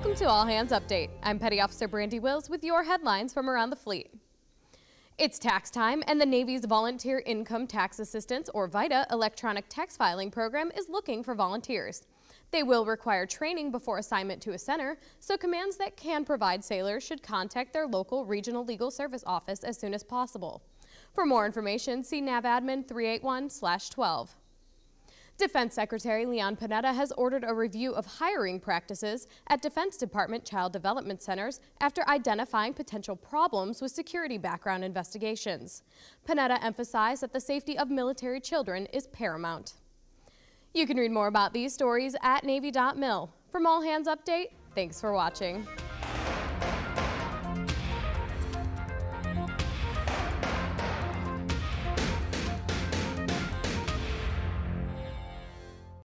Welcome to All Hands Update. I'm Petty Officer Brandy Wills with your headlines from around the fleet. It's tax time, and the Navy's Volunteer Income Tax Assistance, or VITA, electronic tax filing program is looking for volunteers. They will require training before assignment to a center, so commands that can provide sailors should contact their local regional legal service office as soon as possible. For more information, see NAVADMIN 381-12. Defense Secretary Leon Panetta has ordered a review of hiring practices at Defense Department Child Development Centers after identifying potential problems with security background investigations. Panetta emphasized that the safety of military children is paramount. You can read more about these stories at Navy.mil. From All Hands Update, thanks for watching.